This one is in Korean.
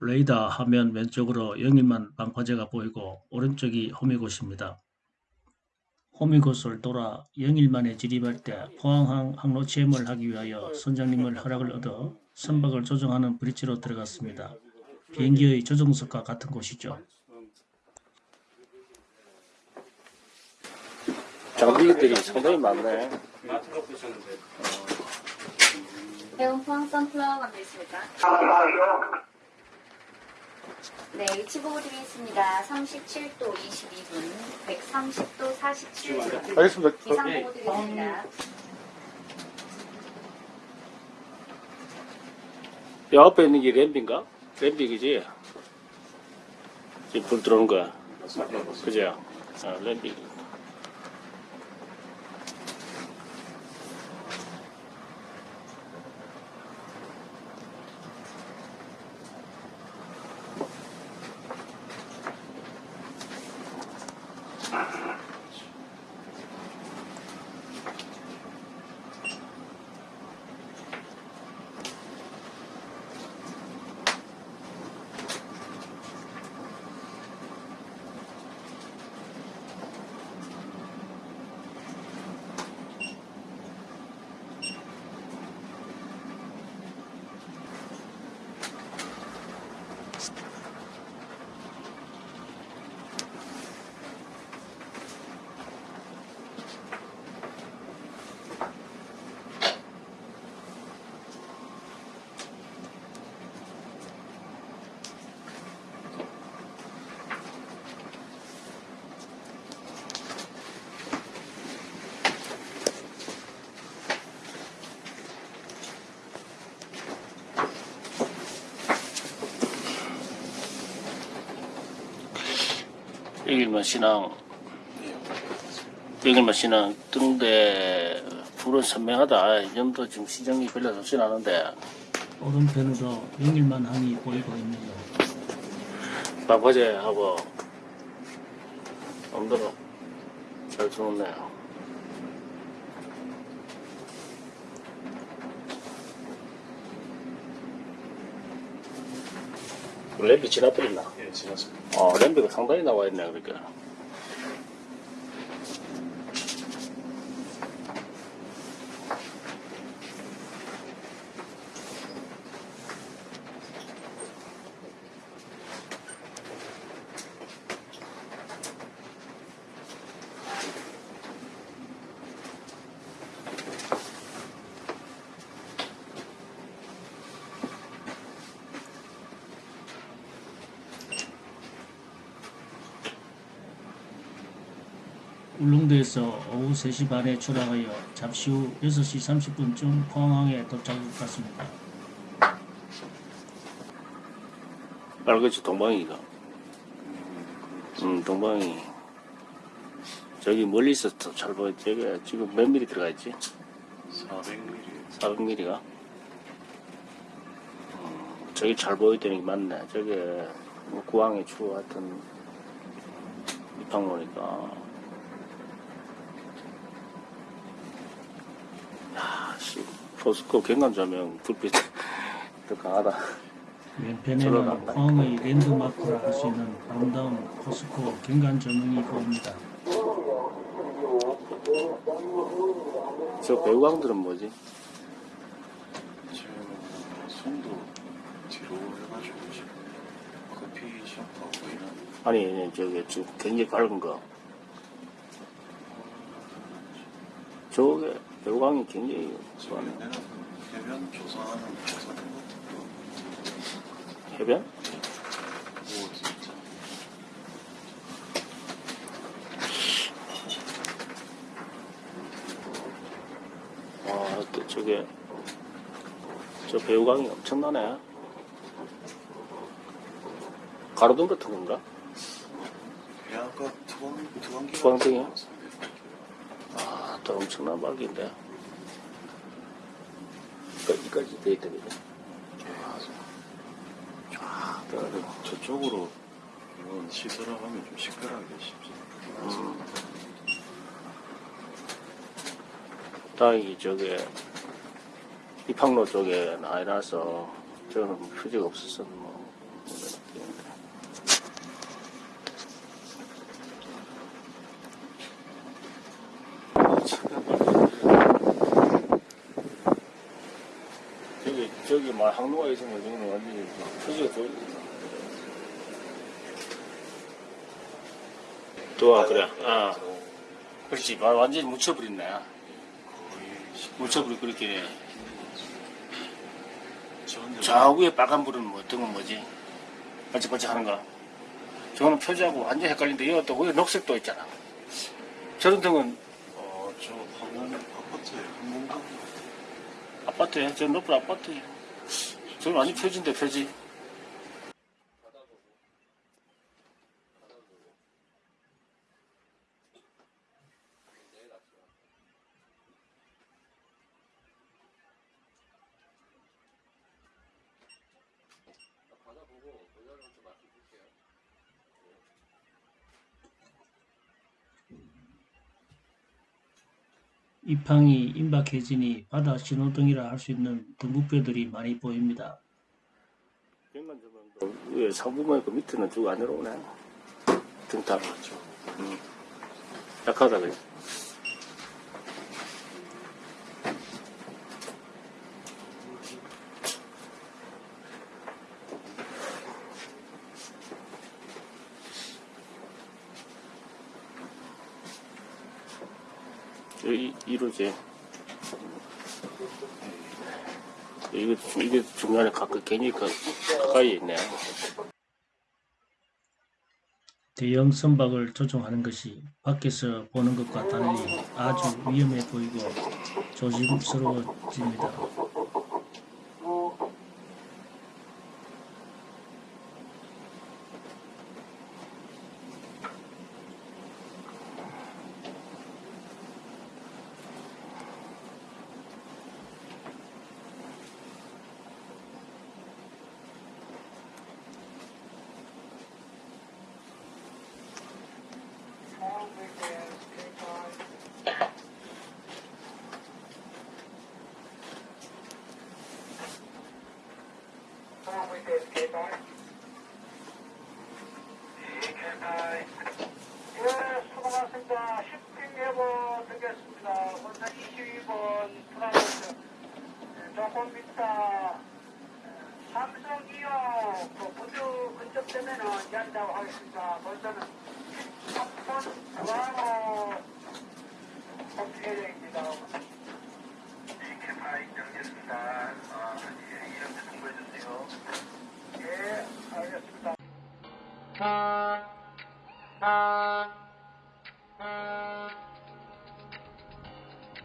레이더 화면 왼쪽으로 영일만 방파제가 보이고 오른쪽이 호미곶입니다. 호미곶을 돌아 영일만에 진입할 때 포항항 항로 체험을 하기 위하여 선장님을 허락을 얻어 선박을 조정하는 브릿지로 들어갔습니다. 비행기의 조정석과 같은 곳이죠. 장비들이 상당히 많네. 배운 포항 선플라워 감사했습니까? 네, 위치 보고 드리겠습니다. 37도 22분, 130도 47분. 알겠습니다. 기상 보고 드리겠습니다. 여 앞에 있는 게 램비인가? 램비이지? 지금 불 들어오는 거야. 그죠? 아, 램비. 여길만 신앙. 여길만 신앙 등대 불은 선명하다. 이 정도 지금 시정이 별로 좋진 않은데. 오른편으로 영일만 항이 보이고 있네요. 방파제하고 엄도로 잘 주었네요. 램비 지나버렸나? 예, 지났습니다. 어, 램비가 상당히 나와 있네, 그러니까. 울릉도에서 오후 3시 반에 출항하여 잠시 후 6시 30분쯤 포항항에 같습니다. 빨갛지, 동방이가. 음, 동방이. 저기 멀리서 더잘 보여. 저기 지금 몇 미리 들어가 있지? 400mm. 400mm가? 음, 저기 잘 보이더니 맞네. 저게 뭐 구항의 추 하여튼 입항로니까. 야, 씨, 포스코 경관 조명 불빛 더 강하다. 간다. 포항의 랜드마크라 할 수 있는 아름다운 포스코 경관 조명이 보입니다. 저 배우강들은 뭐지? 지금 손도 뒤로 해가지고 지금 커피 샵하고 이런 아니, 저기 지금 굉장히 밝은 거. 저게 배우강이 굉장히. 내는 해변 조사하는 것도 해변? 아, 또 저게, 저 배우강이 엄청나네. 가로등 같은 건가? 투광 투광기 투광등이요? 아, 또 엄청난 밝기인데. 여기까지 돼 있다, 그죠? 쫙 떠가지고. 저쪽으로 이건 시설을 하면 좀 시끄러하게 싶지. 음. 다행히 저게, 입항로 쪽에 나이라서, 저는 표지가 없어서 뭐, 아, 항로가 있으면 저는 완전히 표지가 좋 좋아, 그래. 아, 그렇지. 와- 완전히 묻혀버렸네. 묻혀버리고 그렇게. 좌우에 빨간 불은 뭐, 등은 뭐지? 반짝반짝 하는 거. 저거는 표지하고 완전 헷갈린데, 이거 또 위에 녹색도 있잖아. 저런 등은 어, 저 방금 아파트에 항공사 아파트에, 저 높은 아파트에. 저건 완전 표지인데, 표지. 입항이 임박해지니 바다 신호등이라 할 수 있는 등국배들이 많이 보입니다. 여기만 좀 위에 상부만 그 밑에는 쭉 안 내려오네. 등탑. 맞죠. 음. 약하다, 그래. 여기, 이로지. 이게, 이게 중간에 가까, 괜히 가, 가까이 있네. 대형 선박을 조종하는 것이 밖에서 보는 것과 달리 아주 위험해 보이고 조심스러워집니다. 먼저 22번 프랑스 조금 이따 삼성이요 그 부두 근접 되면은 연다고 하겠습니다. 먼저는 3번 중앙으로 공개됩니다.